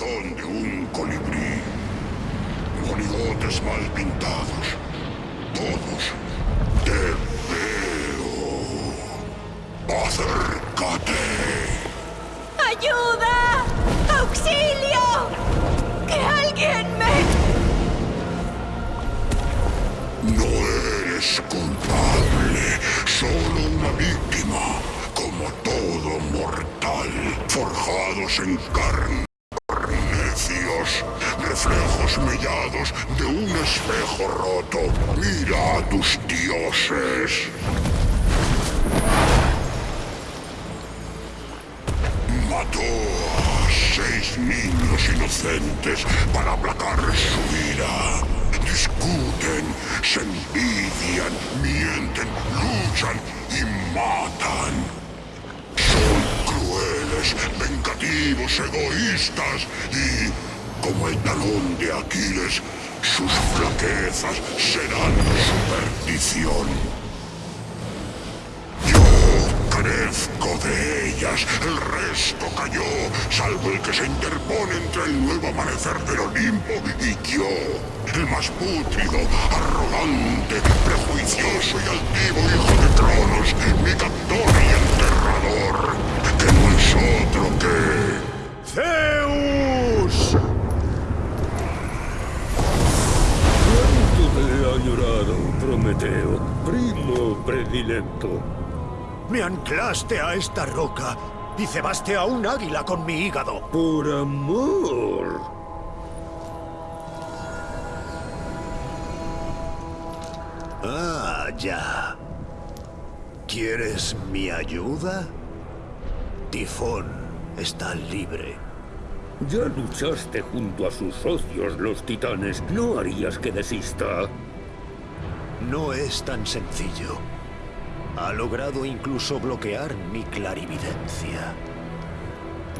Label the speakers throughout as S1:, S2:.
S1: de un colibrí. Monigotes mal pintados,
S2: Prometeo, primo predilecto?
S3: Me anclaste a esta roca y cebaste a un águila con mi hígado.
S2: Por amor.
S3: Ah, ya. ¿Quieres mi ayuda? Tifón está libre.
S2: Ya luchaste junto a sus socios, los titanes. ¿No harías que desista?
S3: No es tan sencillo. Ha logrado incluso bloquear mi clarividencia.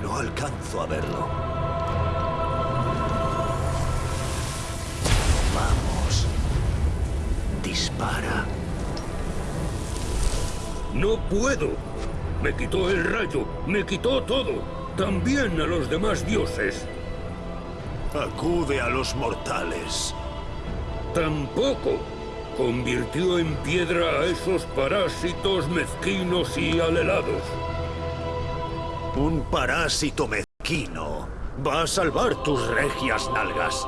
S3: No alcanzo a verlo. Vamos. Dispara.
S2: No puedo. Me quitó el rayo, me quitó todo. También a los demás dioses.
S3: Acude a los mortales.
S2: Tampoco. Convirtió en piedra a esos parásitos mezquinos y alelados.
S3: Un parásito mezquino va a salvar tus regias nalgas.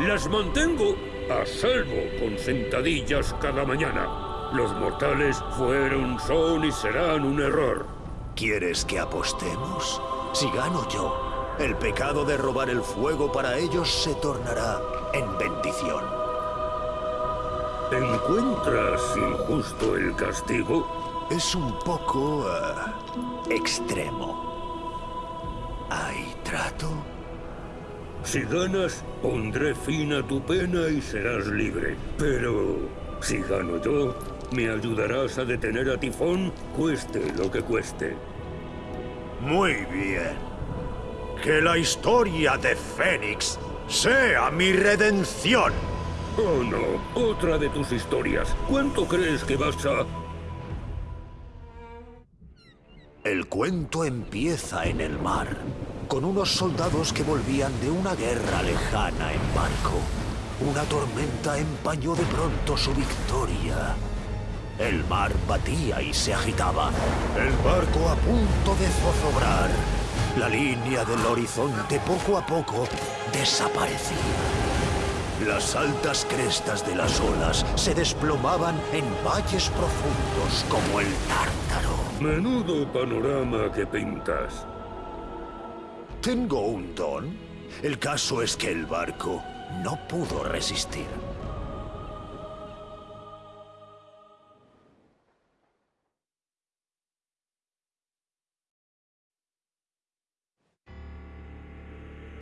S2: Las mantengo a salvo con sentadillas cada mañana. Los mortales fueron, son y serán un error.
S3: ¿Quieres que apostemos? Si gano yo, el pecado de robar el fuego para ellos se tornará en bendición.
S2: ¿Encuentras injusto el castigo?
S3: Es un poco... eh, extremo. ¿Hay trato?
S2: Si ganas, pondré fin a tu pena y serás libre. Pero si gano yo, me ayudarás a detener a Tifón, cueste lo que cueste.
S3: Muy bien. Que la historia de Fénix sea mi redención.
S2: Oh no, otra de tus historias. ¿Cuánto crees que vas a...?
S3: El cuento empieza en el mar, con unos soldados que volvían de una guerra lejana en barco. Una tormenta empañó de pronto su victoria. El mar batía y se agitaba, el barco a punto de zozobrar. La línea del horizonte poco a poco desaparecía. Las altas crestas de las olas se desplomaban en valles profundos como el tártaro.
S2: Menudo panorama que pintas.
S3: ¿Tengo un don? El caso es que el barco no pudo resistir.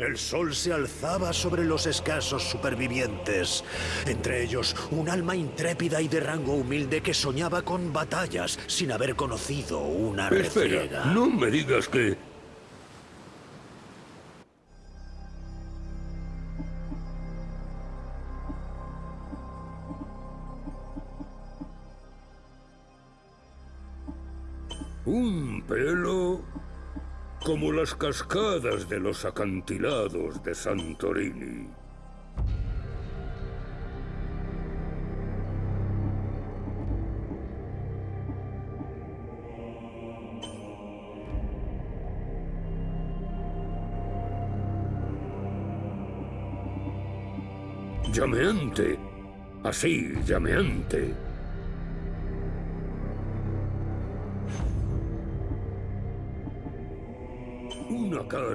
S3: El sol se alzaba sobre los escasos supervivientes, entre ellos un alma intrépida y de rango humilde que soñaba con batallas sin haber conocido una
S2: Espera, no me digas que... Un pelo como las cascadas de los acantilados de Santorini. Llameante. Así, llameante. Una cara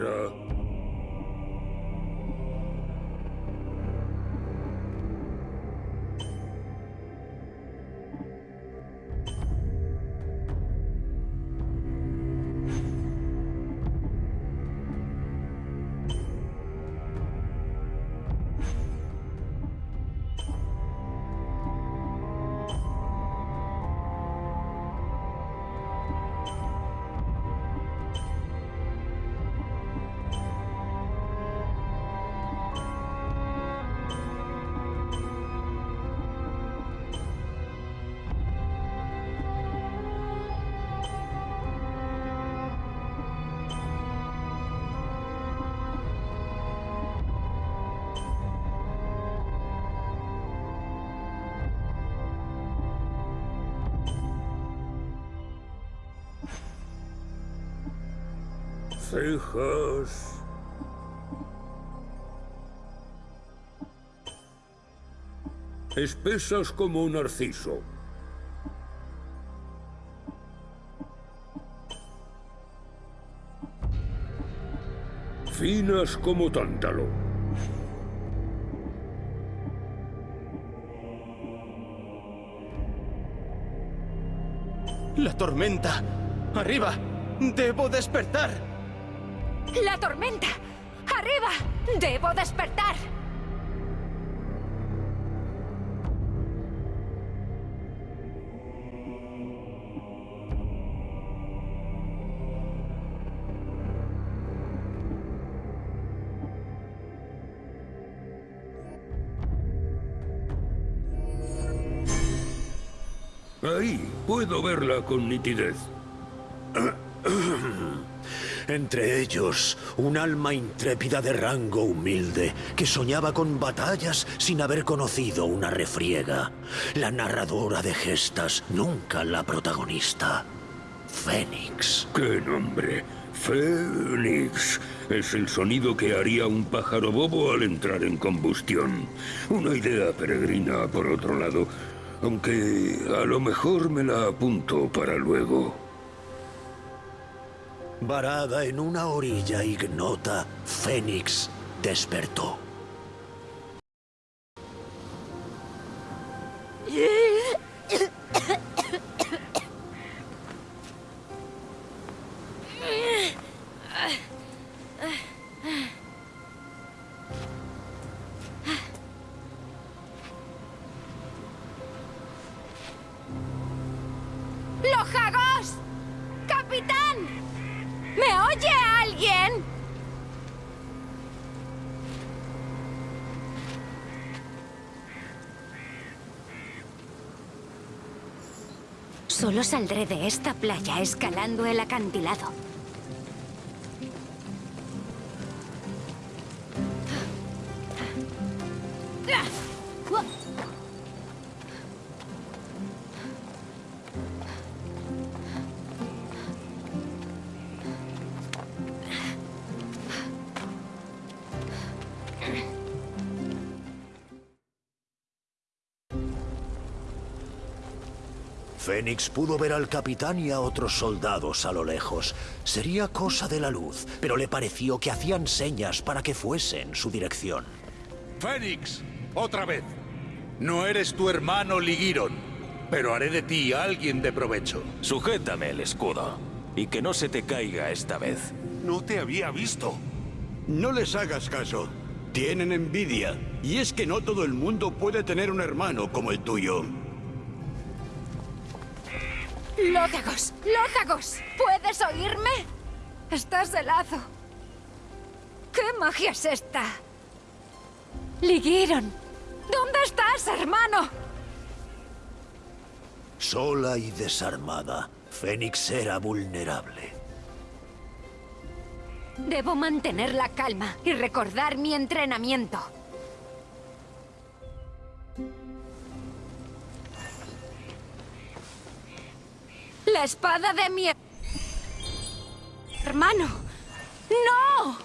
S2: cejas. Espesas como un narciso. Finas como tántalo.
S4: La tormenta. Arriba. Debo despertar.
S5: ¡La tormenta! ¡Arriba! ¡Debo despertar!
S2: Ahí, puedo verla con nitidez.
S3: Entre ellos, un alma intrépida de rango humilde que soñaba con batallas sin haber conocido una refriega. La narradora de gestas, nunca la protagonista. Fénix.
S2: ¡Qué nombre! Fénix. Es el sonido que haría un pájaro bobo al entrar en combustión. Una idea peregrina, por otro lado. Aunque a lo mejor me la apunto para luego.
S3: Varada en una orilla ignota, Fénix despertó.
S5: Solo saldré de esta playa escalando el acantilado.
S3: Fénix pudo ver al capitán y a otros soldados a lo lejos. Sería cosa de la luz, pero le pareció que hacían señas para que fuese en su dirección.
S6: Fénix, otra vez. No eres tu hermano Ligiron, pero haré de ti alguien de provecho.
S4: Sujétame el escudo. Y que no se te caiga esta vez.
S6: No te había visto.
S7: No les hagas caso. Tienen envidia. Y es que no todo el mundo puede tener un hermano como el tuyo.
S5: ¡Lótagos! ¡Lótagos! ¿Puedes oírme? Estás helado. ¿Qué magia es esta? Ligiron, ¿dónde estás, hermano?
S3: Sola y desarmada, Fénix era vulnerable.
S5: Debo mantener la calma y recordar mi entrenamiento. La espada de mi... Hermano. ¡No!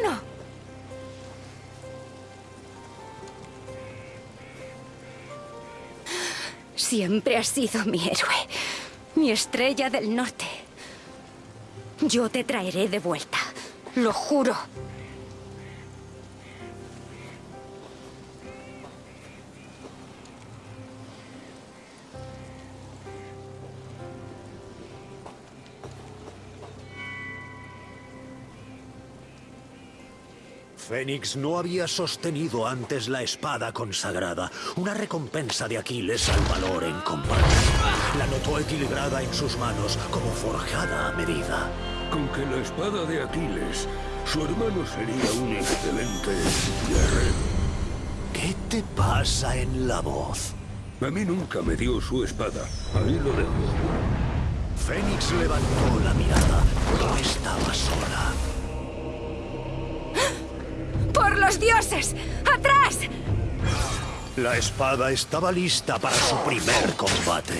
S5: ¡Hermano! Siempre has sido mi héroe, mi estrella del norte. Yo te traeré de vuelta, lo juro.
S3: Fénix no había sostenido antes la espada consagrada, una recompensa de Aquiles al valor en combate. La notó equilibrada en sus manos, como forjada a medida.
S2: Con que la espada de Aquiles, su hermano sería un excelente guerrero.
S3: ¿Qué te pasa en la voz?
S2: A mí nunca me dio su espada. Ahí lo dejo.
S3: Fénix levantó la mirada. No estaba sola.
S5: ¡Por los dioses! ¡Atrás!
S3: La espada estaba lista para su primer combate.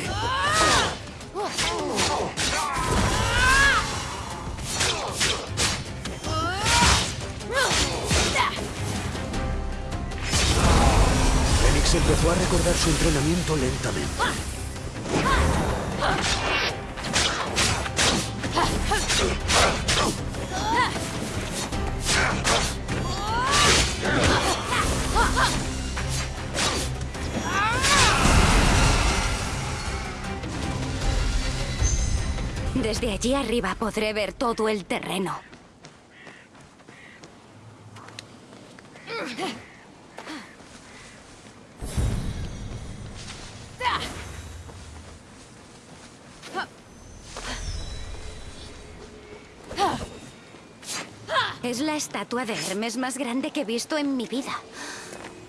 S3: Fénix empezó a recordar su entrenamiento lentamente.
S5: Desde allí arriba podré ver todo el terreno. Es la estatua de Hermes más grande que he visto en mi vida.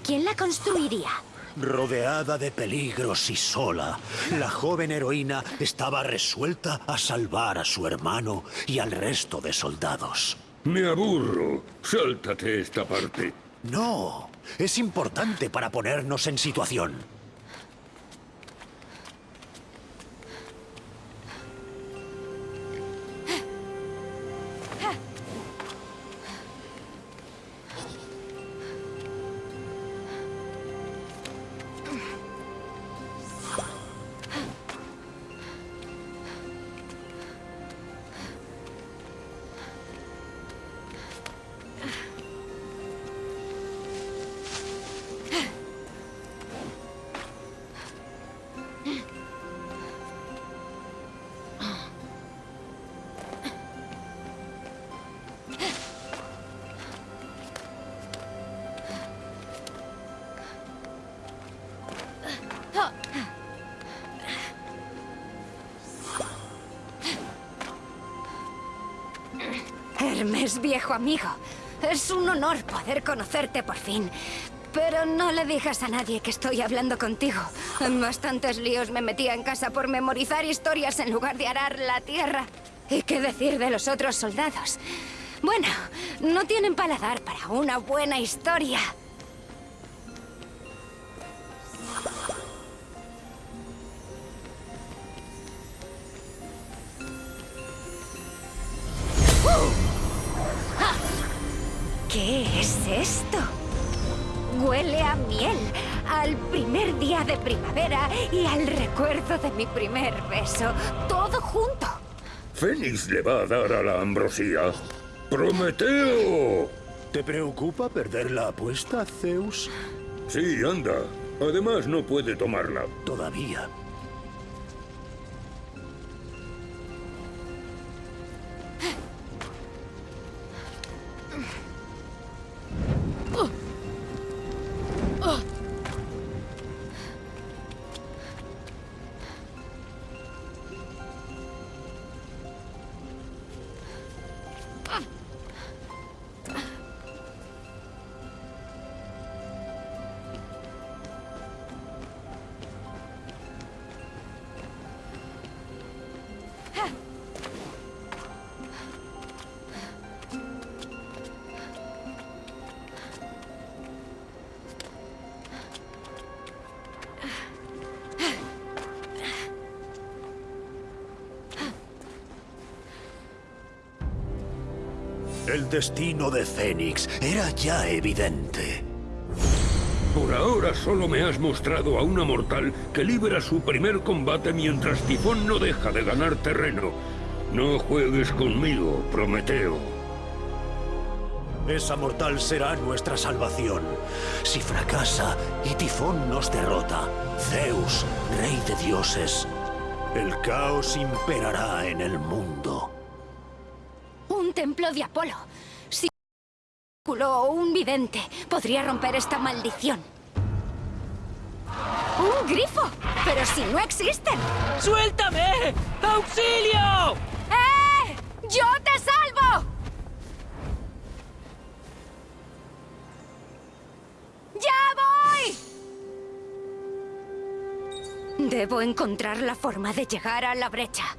S5: ¿Quién la construiría?
S3: Rodeada de peligros y sola, la joven heroína estaba resuelta a salvar a su hermano y al resto de soldados.
S2: Me aburro. Sáltate esta parte.
S3: No, es importante para ponernos en situación.
S5: Amigo. Es un honor poder conocerte por fin. Pero no le digas a nadie que estoy hablando contigo. En bastantes líos me metía en casa por memorizar historias en lugar de arar la tierra. ¿Y qué decir de los otros soldados? Bueno, no tienen paladar para una buena historia. Mi primer beso. Todo junto.
S2: Fénix le va a dar a la ambrosía. ¡Prometeo!
S3: ¿Te preocupa perder la apuesta, Zeus?
S2: Sí, anda. Además, no puede tomarla.
S3: Todavía. El destino de Fénix era ya evidente.
S2: Por ahora solo me has mostrado a una mortal que libra su primer combate mientras Tifón no deja de ganar terreno. No juegues conmigo, Prometeo.
S3: Esa mortal será nuestra salvación. Si fracasa y Tifón nos derrota, Zeus, rey de dioses, el caos imperará en el mundo.
S5: De Apolo. Si o un vidente podría romper esta maldición. ¡Un grifo! ¡Pero si no existen!
S8: ¡Suéltame! ¡Auxilio!
S5: ¡Eh! ¡Yo te salvo! ¡Ya voy! Debo encontrar la forma de llegar a la brecha.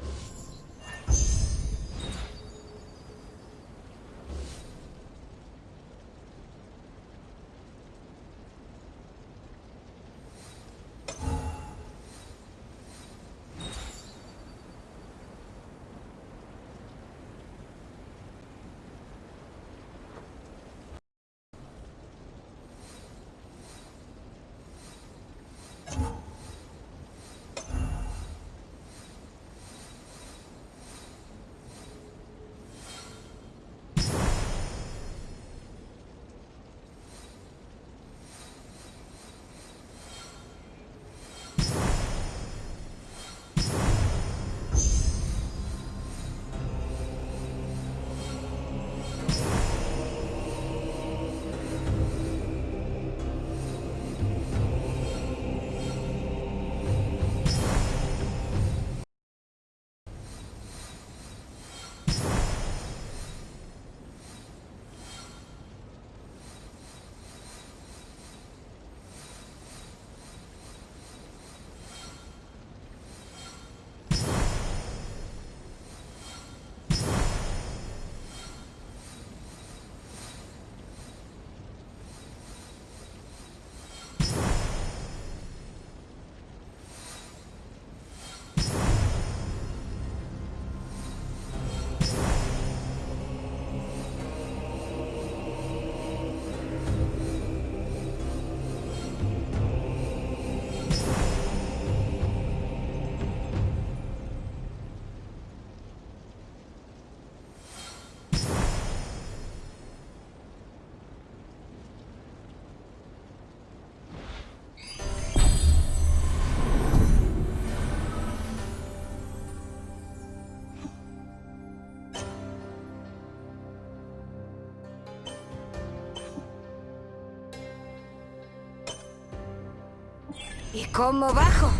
S5: ¿Y cómo bajo?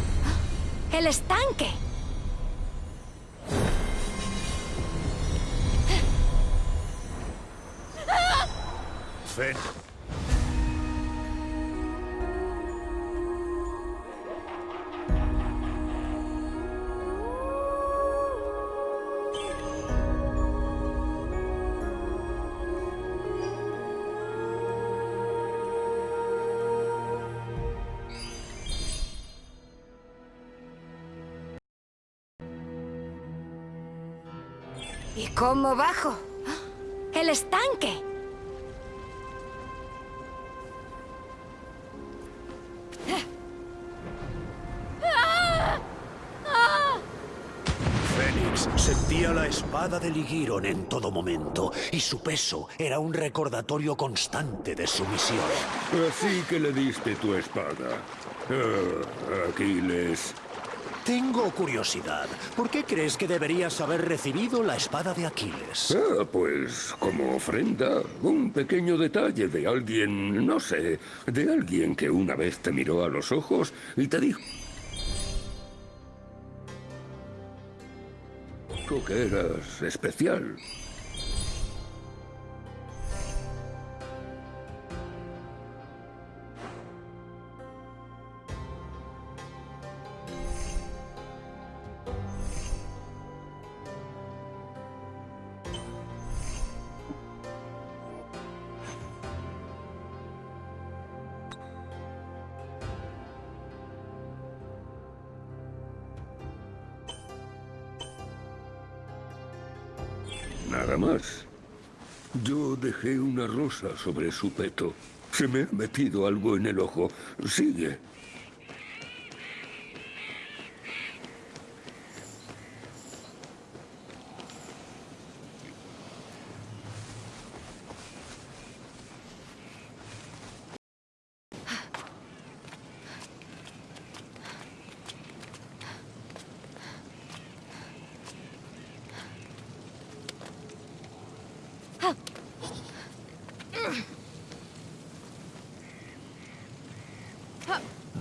S5: ¡El estanque! ¿Y cómo bajo? ¡El estanque!
S3: Fénix sentía la espada de Ligiron en todo momento, y su peso era un recordatorio constante de su misión.
S2: Así que le diste tu espada. Ah, Aquiles.
S3: Tengo curiosidad. ¿Por qué crees que deberías haber recibido la espada de Aquiles?
S2: Ah, pues como ofrenda, un pequeño detalle de alguien, no sé, de alguien que una vez te miró a los ojos y te dijo que eras especial. Sobre su peto. Se me ha metido algo en el ojo. Sigue.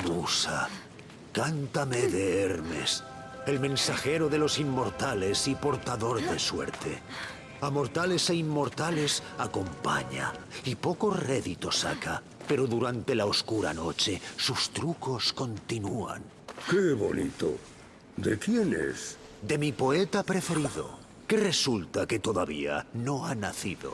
S3: Musa, cántame de Hermes, el mensajero de los inmortales y portador de suerte. A mortales e inmortales acompaña y poco rédito saca, pero durante la oscura noche sus trucos continúan.
S2: ¡Qué bonito! ¿De quién es?
S3: De mi poeta preferido, que resulta que todavía no ha nacido.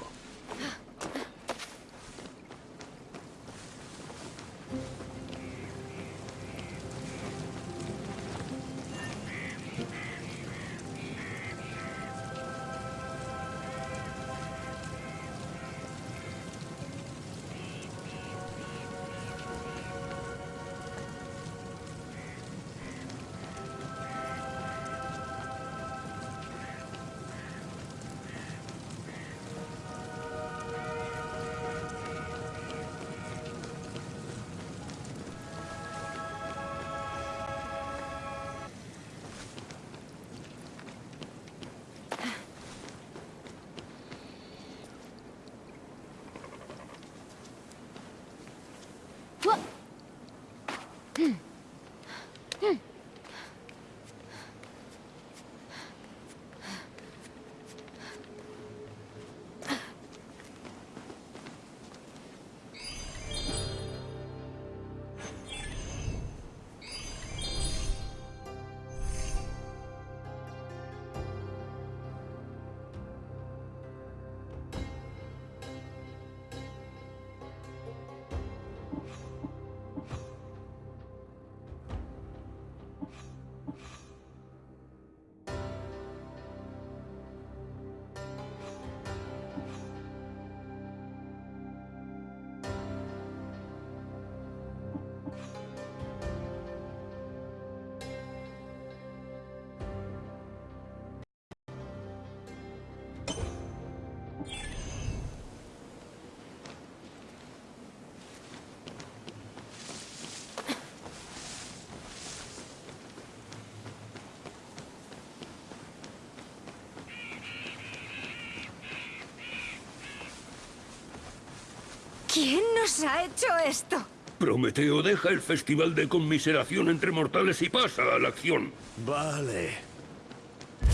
S5: Nos ha hecho esto?
S2: Prometeo deja el festival de conmiseración entre mortales y pasa a la acción.
S3: Vale.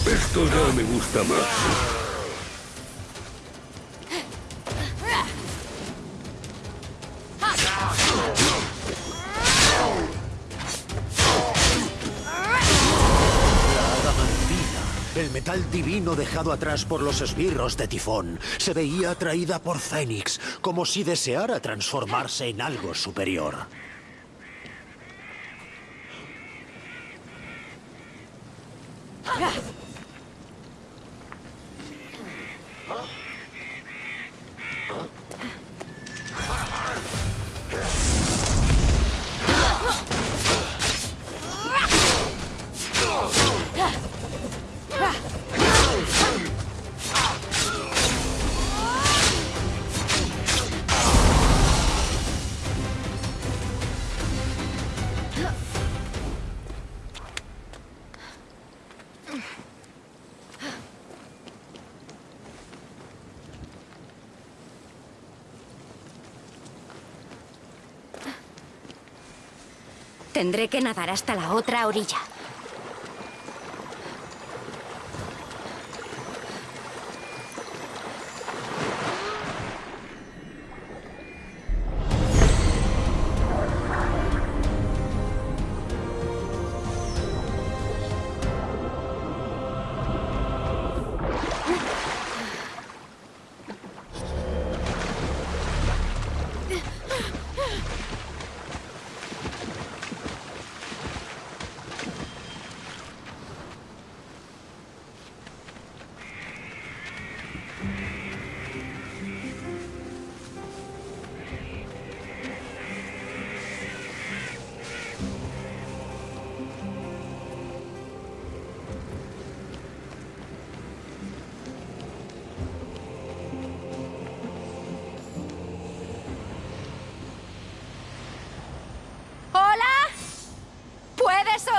S2: Esto ya me gusta más.
S3: Metal divino dejado atrás por los esbirros de Tifón, se veía atraída por Fénix, como si deseara transformarse en algo superior.
S5: Tendré que nadar hasta la otra orilla.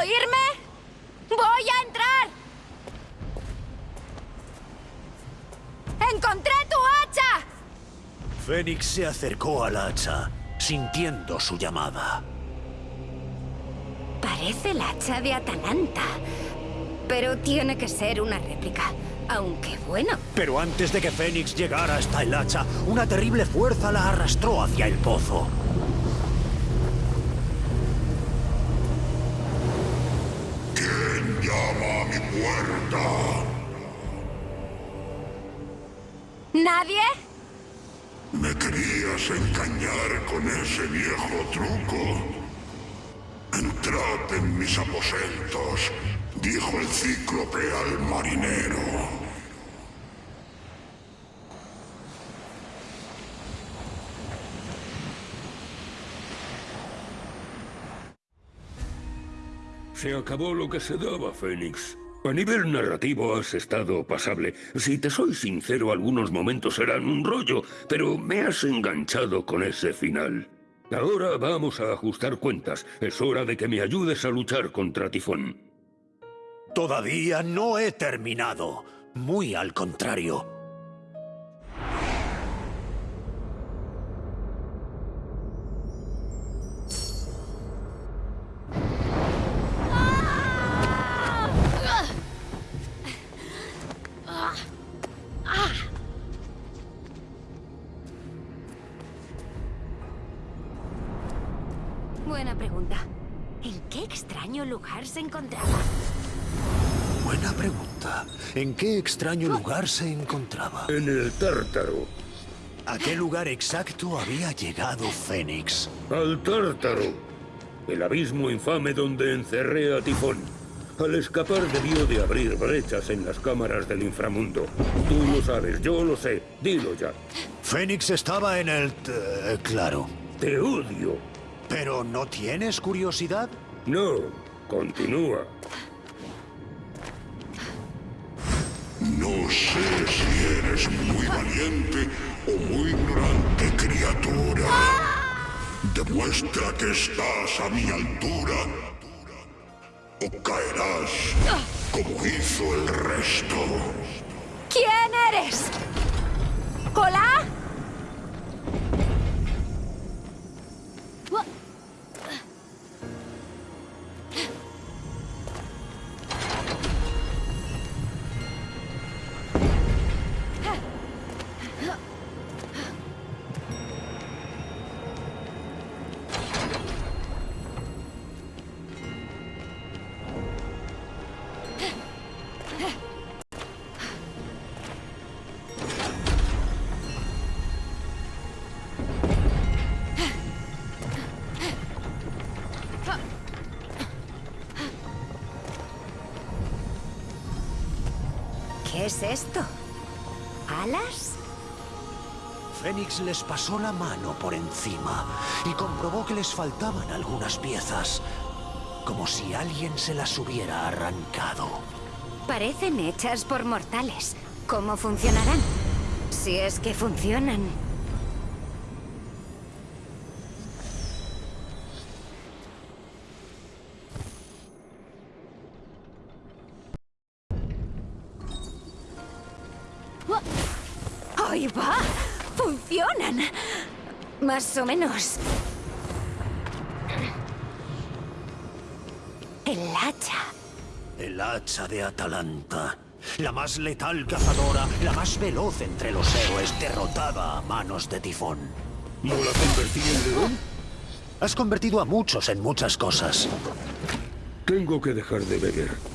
S5: Oírme? ¡Voy a entrar! ¡Encontré tu hacha!
S3: Fénix se acercó al hacha, sintiendo su llamada.
S5: Parece el hacha de Atalanta. Pero tiene que ser una réplica. Aunque bueno.
S3: Pero antes de que Fénix llegara hasta el hacha, una terrible fuerza la arrastró hacia el pozo.
S5: ¿Nadie?
S1: ¿Me querías engañar con ese viejo truco? Entrad en mis aposentos, dijo el cíclope al marinero.
S2: Se acabó lo que se daba, Fénix. A nivel narrativo has estado pasable. Si te soy sincero, algunos momentos eran un rollo, pero me has enganchado con ese final. Ahora vamos a ajustar cuentas. Es hora de que me ayudes a luchar contra Tifón.
S3: Todavía no he terminado. Muy al contrario.
S5: ¿En qué extraño lugar se encontraba?
S3: En
S2: el Tártaro.
S3: ¿A qué lugar exacto había llegado Fénix?
S2: Al Tártaro. El abismo infame donde encerré a Tifón. Al escapar debió de abrir brechas en las cámaras del inframundo. Tú lo sabes, yo lo sé. Dilo ya.
S3: Fénix estaba en el... t- claro.
S2: Te odio.
S3: ¿Pero no tienes curiosidad?
S2: No, continúa.
S1: No sé si eres muy valiente o muy ignorante, criatura. Demuestra que estás a mi altura o caerás como hizo el resto.
S5: ¿Quién eres? ¿Hola? Es esto? ¿Alas?
S3: Fénix les pasó la mano por encima y comprobó que les faltaban algunas piezas, como si alguien se las hubiera arrancado.
S5: Parecen hechas por mortales. ¿Cómo funcionarán? Si es que funcionan. Más o menos. El hacha.
S3: El hacha de Atalanta. La más letal cazadora, la más veloz entre los héroes, derrotada a manos de Tifón.
S2: ¿No la convertí en león?
S3: Has convertido a muchos en muchas cosas.
S2: Tengo que dejar de beber.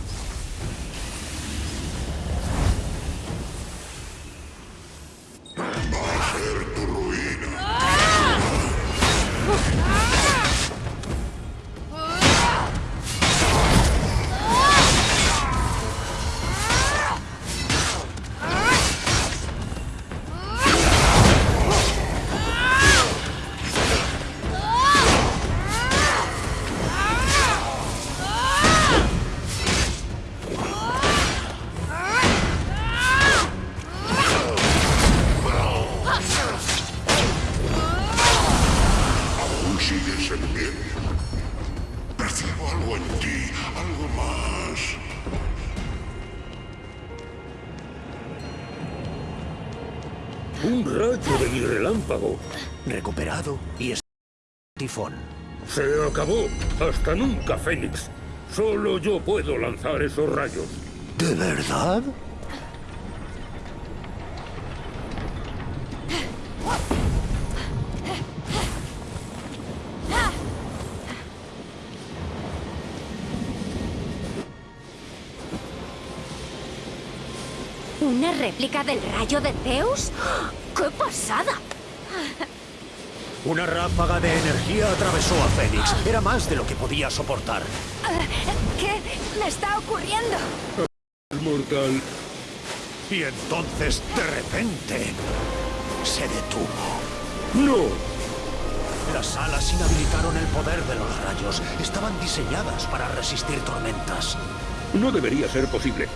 S2: Hasta nunca, Fénix. Solo yo puedo lanzar esos rayos.
S3: ¿De verdad?
S5: ¿Una réplica del rayo de Zeus? ¡Qué pasada!
S3: Una ráfaga de energía atravesó a Fénix. Era más de lo que podía soportar.
S5: ¿Qué me está ocurriendo?
S2: Mortal.
S3: Y entonces, de repente, se detuvo.
S2: ¡No!
S3: Las alas inhabilitaron el poder de los rayos. Estaban diseñadas para resistir tormentas.
S2: No debería ser posible.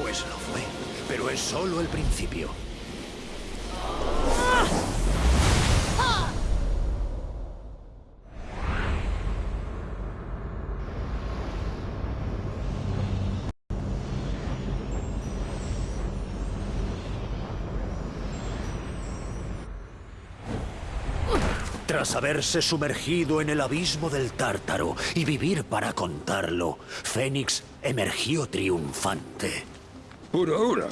S3: Pues lo fue, pero es solo el principio. Tras haberse sumergido en el abismo del tártaro y vivir para contarlo, Fénix emergió triunfante.
S2: Por ahora.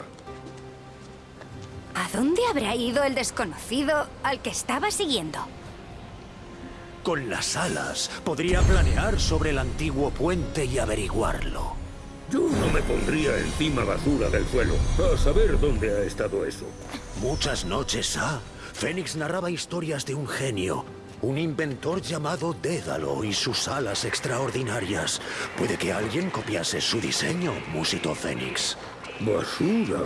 S5: ¿A dónde habrá ido el desconocido al que estaba siguiendo?
S3: Con las alas podría planear sobre el antiguo puente y averiguarlo.
S2: Yo no me pondría encima basura del suelo. A saber dónde ha estado eso.
S3: Muchas noches ha, Fénix narraba historias de un genio, un inventor llamado Dédalo y sus alas extraordinarias. Puede que alguien copiase su diseño, Musito Fénix.
S2: Basura.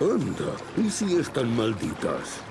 S2: Anda, ¿y si están malditas?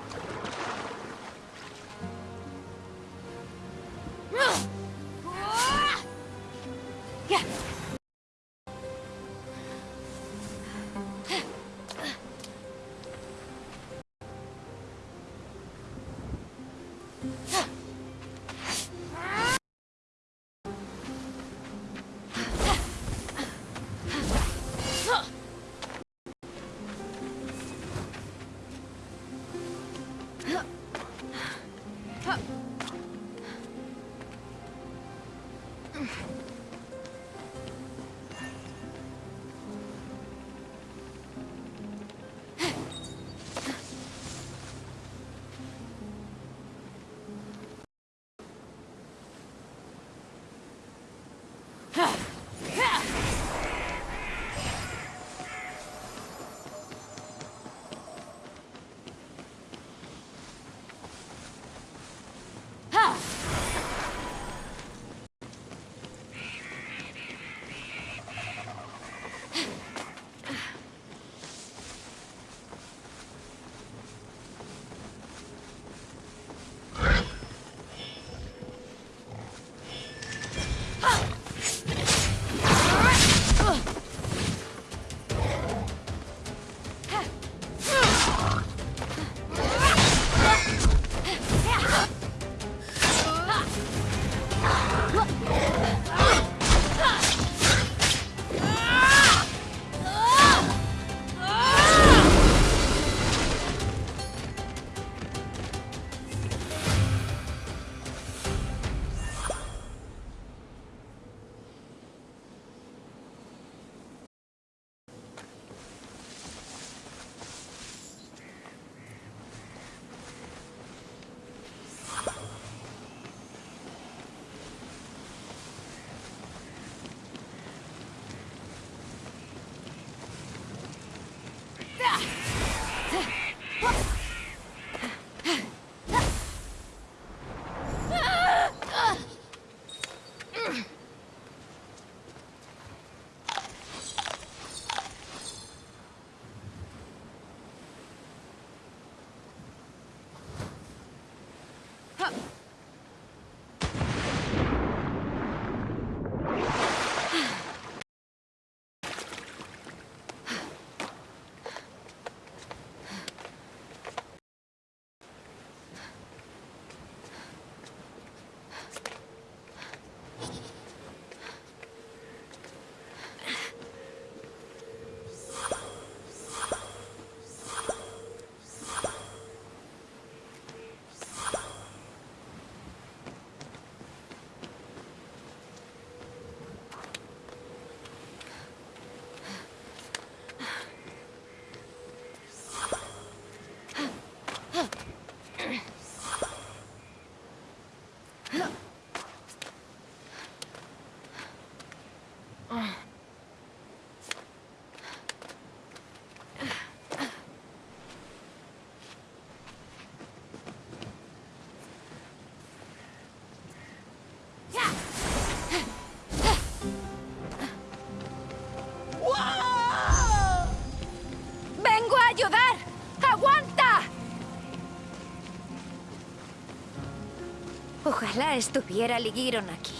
S5: Ojalá estuviera Ligiron aquí.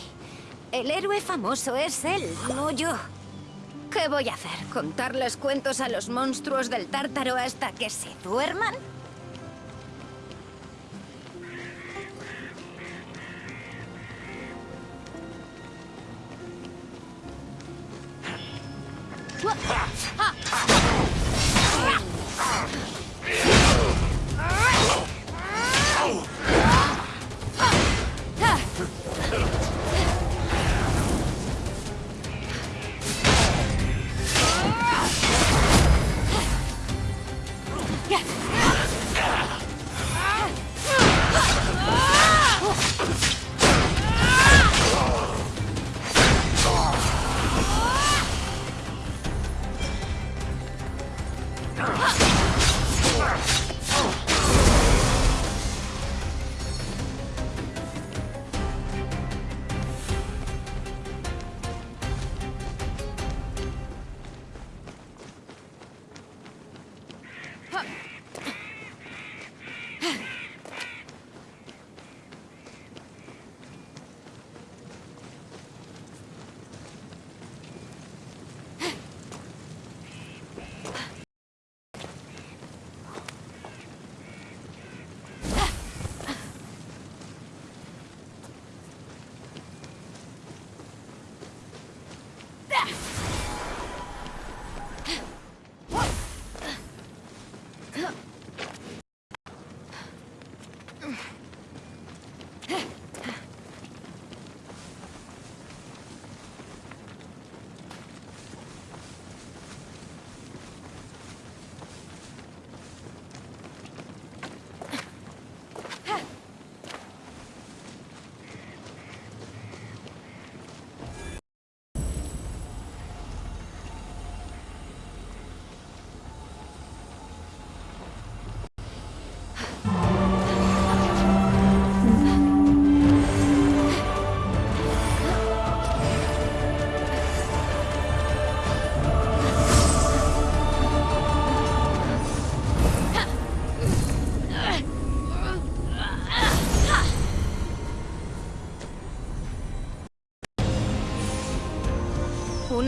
S5: El héroe famoso es él, no yo. ¿Qué voy a hacer? ¿Contarles cuentos a los monstruos del tártaro hasta que se duerman?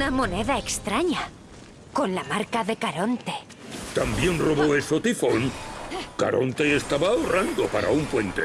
S5: Una moneda extraña, con la marca de Caronte.
S2: ¿También robó eso Tifón? Caronte estaba ahorrando para un puente.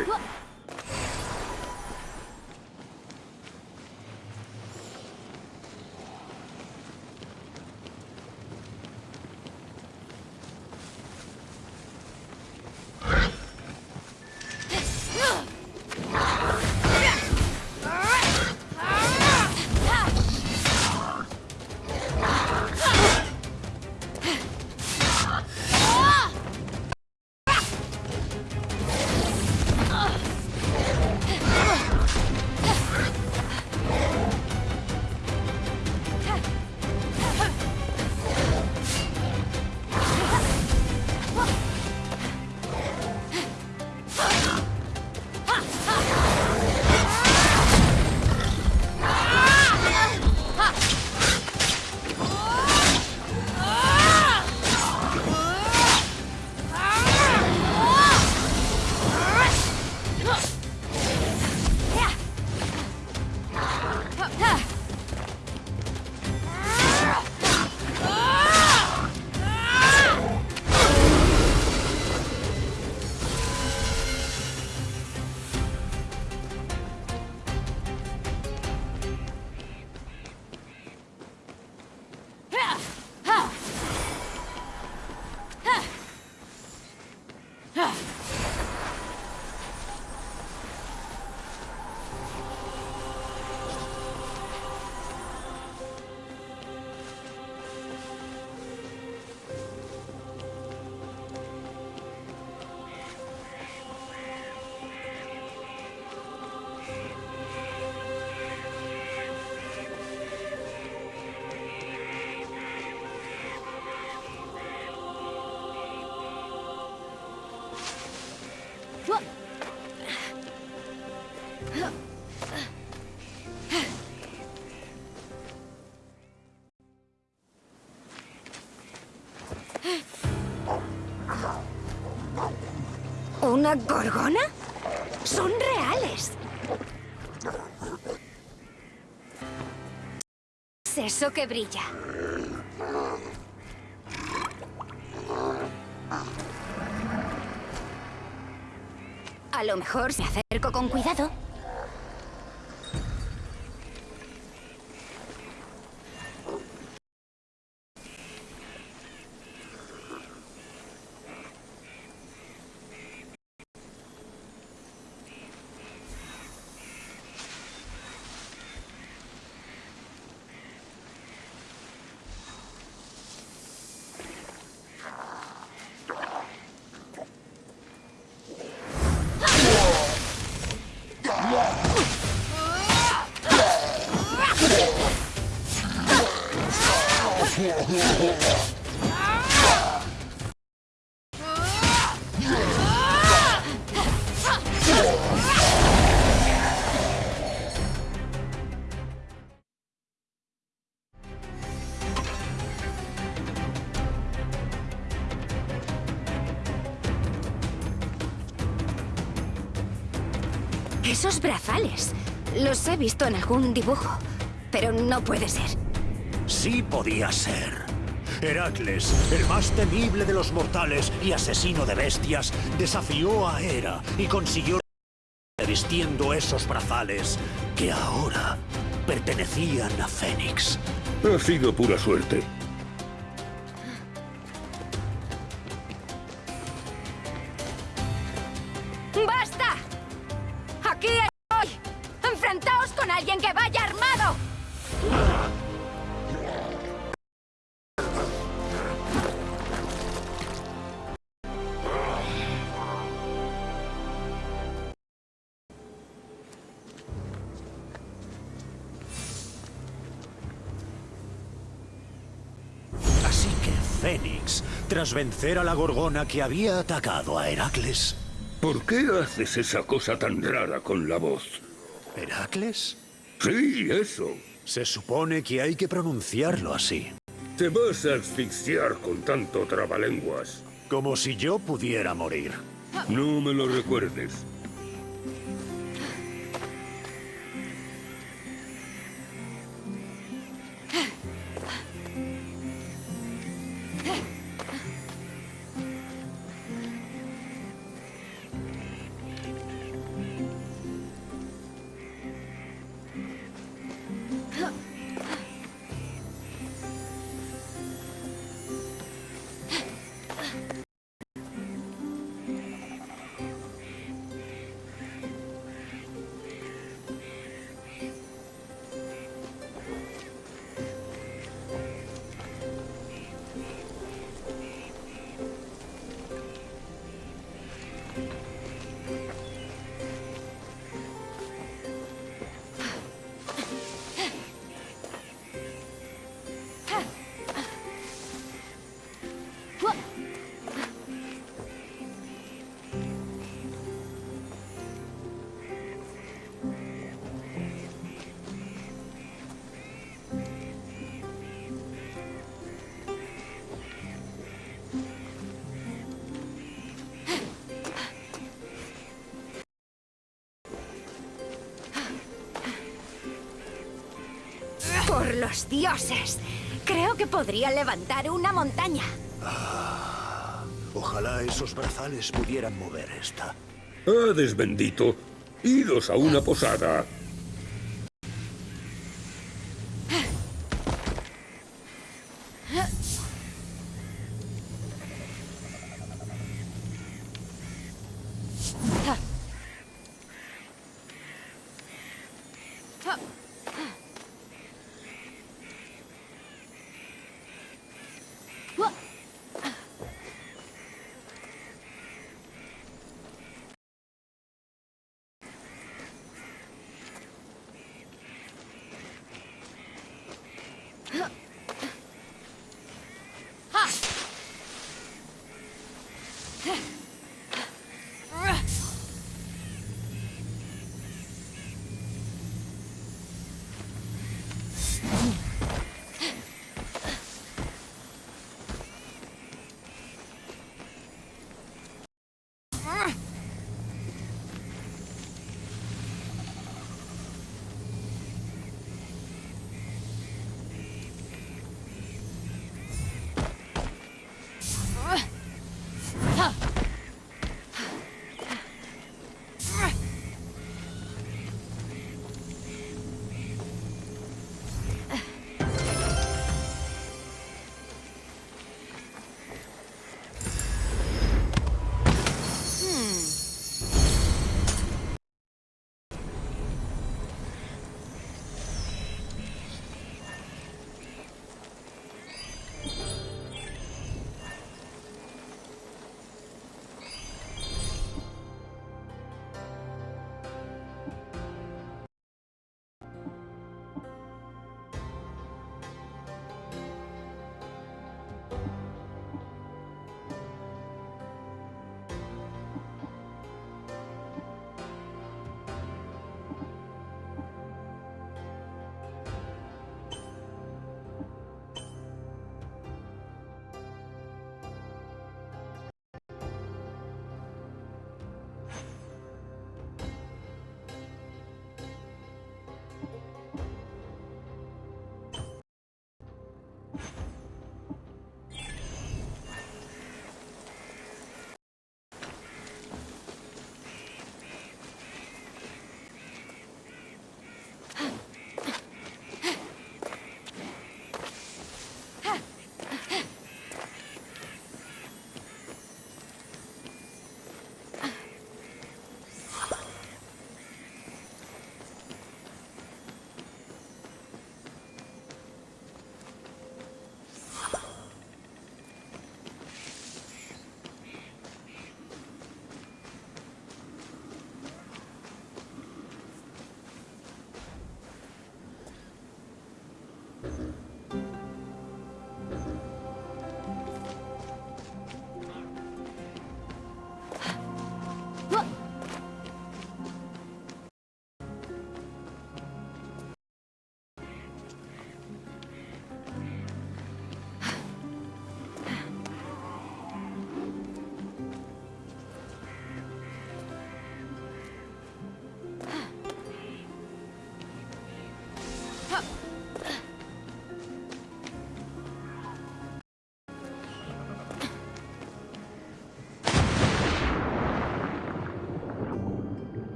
S5: gorgona? ¡Son reales! Es eso que brilla. A lo mejor si acerco con cuidado, Esos brazales. Los he visto en algún dibujo. Pero no puede ser.
S3: Sí podía ser. Heracles, el más temible de los mortales y asesino de bestias, desafió a Hera y consiguió vistiendo esos brazales que ahora pertenecían a Fénix.
S2: Ha sido pura suerte.
S5: ¡Basta! ¡Enfrentaos con alguien que vaya armado!
S3: Así que Fénix, tras vencer a la gorgona que había atacado a Heracles...
S2: ¿Por qué haces esa cosa tan rara con la voz?
S3: ¿Heracles?
S2: Sí, eso.
S3: Se supone que hay que pronunciarlo así.
S2: Te vas a asfixiar con tanto trabalenguas.
S3: Como si yo pudiera morir.
S2: No me lo recuerdes.
S5: Dioses! Creo que podría levantar una montaña.
S3: Ojalá esos brazales pudieran mover esta.
S2: Hades bendito. Idos a una posada.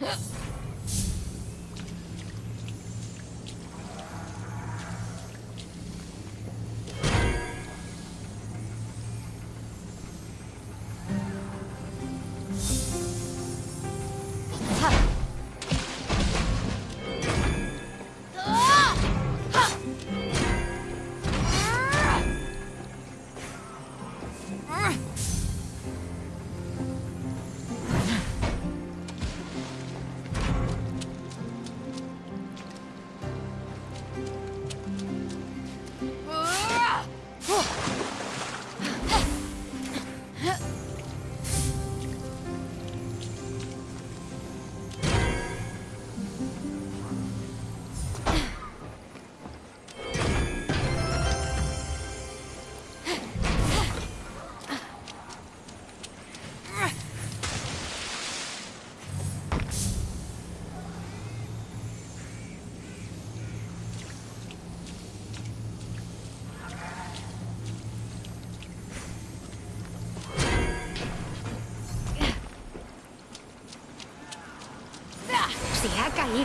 S5: Huh?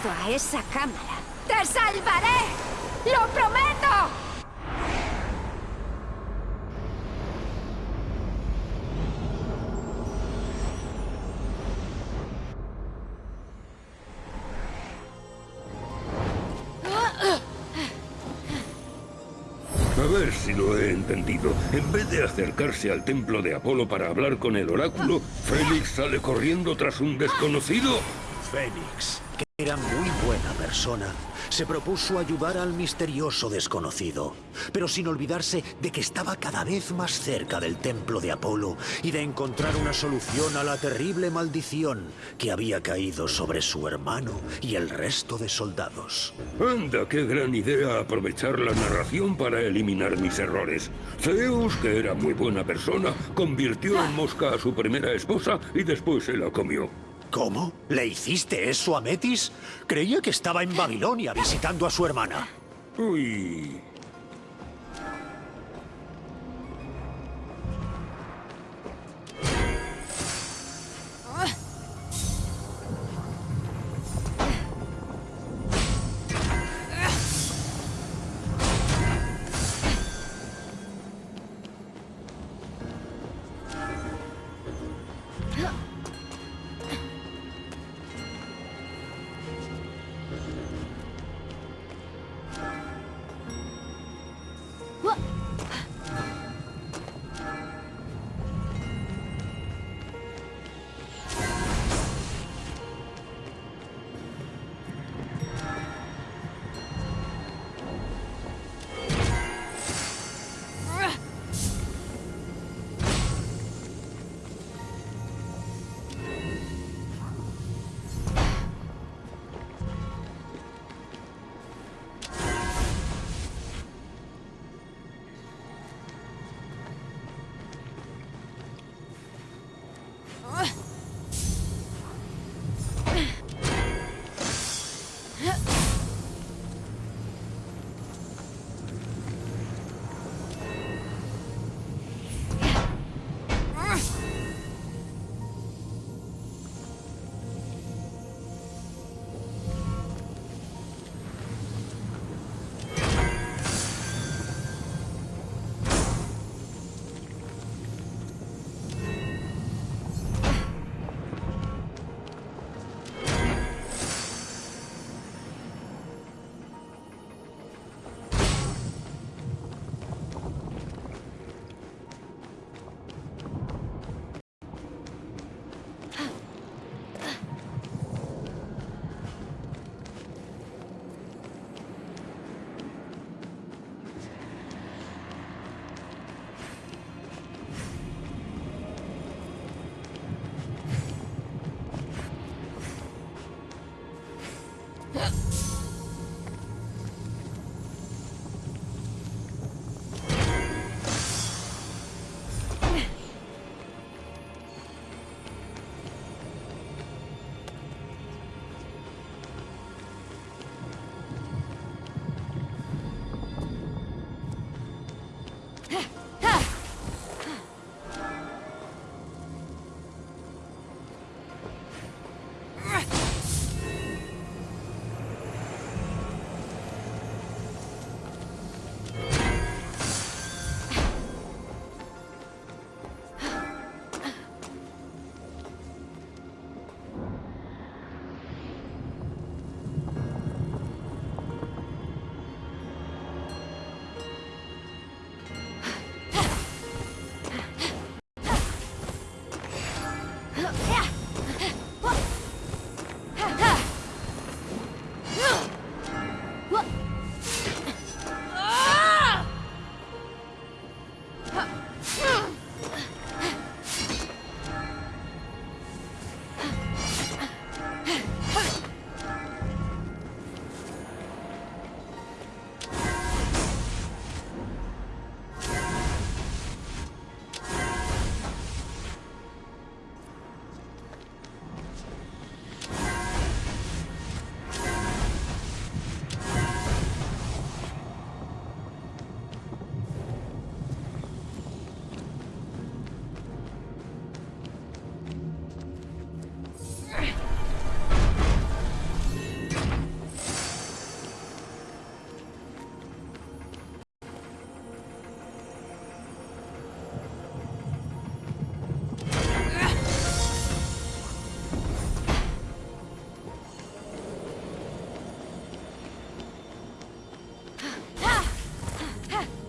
S5: a esa cámara, ¡te salvaré! ¡Lo prometo!
S2: A ver si lo he entendido. En vez de acercarse al templo de Apolo para hablar con el oráculo, Félix sale corriendo tras un desconocido.
S3: Fénix, que era muy buena persona, se propuso ayudar al misterioso desconocido, pero sin olvidarse de que estaba cada vez más cerca del templo de Apolo y de encontrar una solución a la terrible maldición que había caído sobre su hermano y el resto de soldados.
S2: Anda, qué gran idea aprovechar la narración para eliminar mis errores. Zeus, que era muy buena persona, convirtió en mosca a su primera esposa y después se la comió.
S3: ¿Cómo? ¿Le hiciste eso a Metis? Creía que estaba en Babilonia visitando a su hermana.
S2: Uy.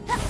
S5: Ha!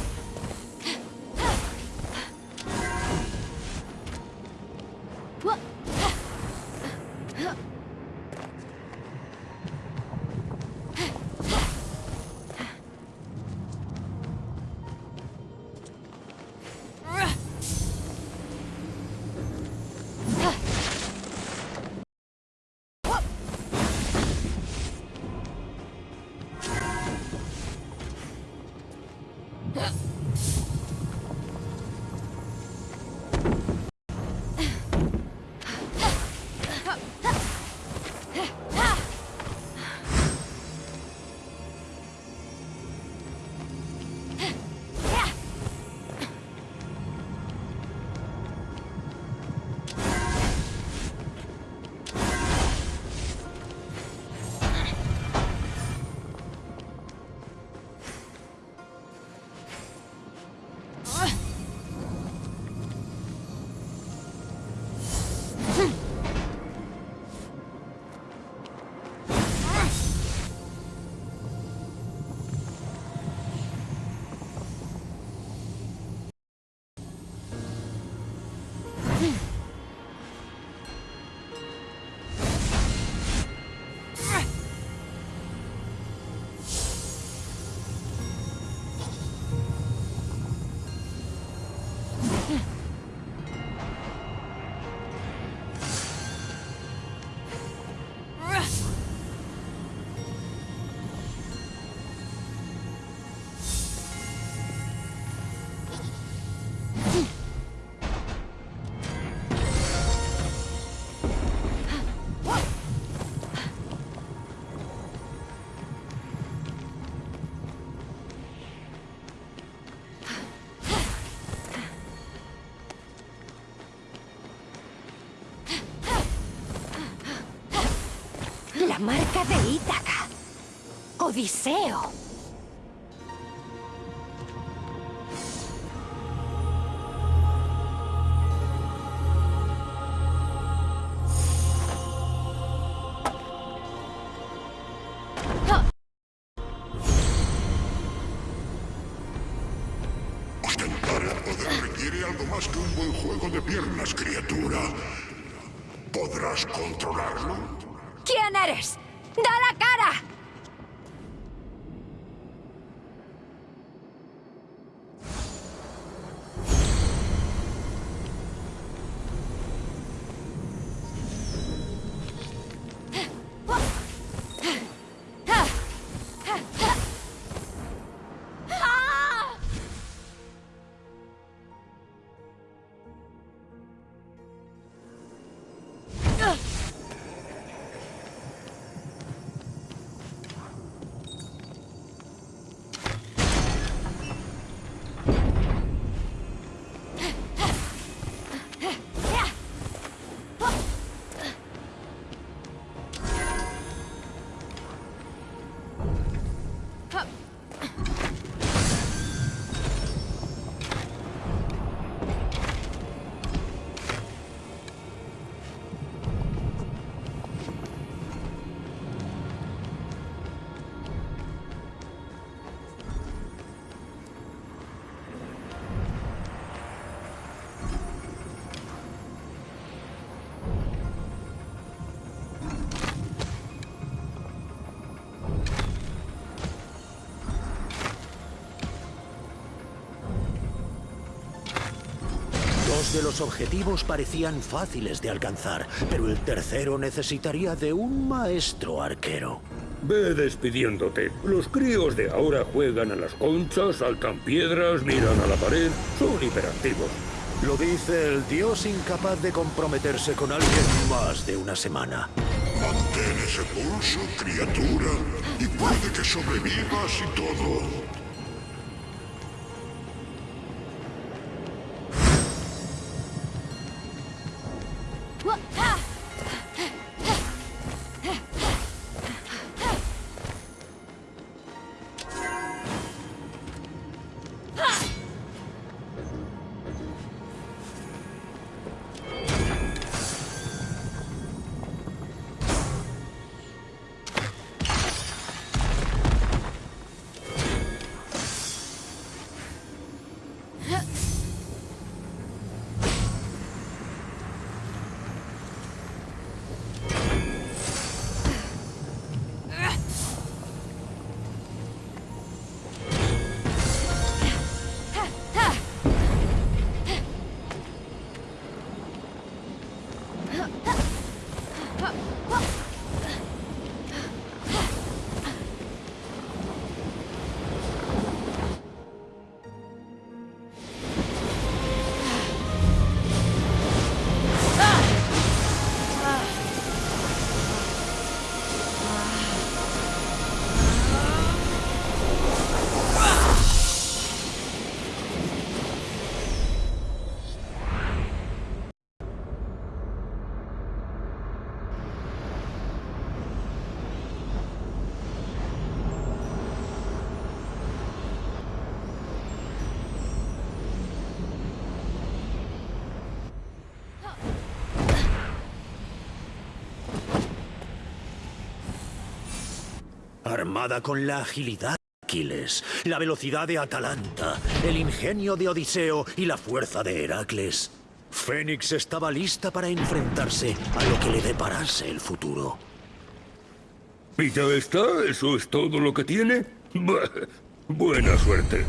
S5: Marca de Ítaca. Odiseo.
S1: Que un buen juego de piernas, criatura. ¿Podrás controlarlo?
S5: ¿Quién eres? ¡Da la cara!
S3: Dos de los objetivos parecían fáciles de alcanzar, pero el tercero necesitaría de un maestro arquero.
S2: Ve despidiéndote. Los críos de ahora juegan a las conchas, saltan piedras, miran a la pared. Son hiperactivos.
S3: Lo dice el dios incapaz de comprometerse con alguien más de una semana.
S1: Mantén ese pulso, criatura, y puede que sobrevivas y todo.
S3: Con la agilidad de Aquiles, la velocidad de Atalanta, el ingenio de Odiseo y la fuerza de Heracles. Fénix estaba lista para enfrentarse a lo que le deparase el futuro.
S2: ¿Y ya está? ¿Eso es todo lo que tiene? Buena suerte.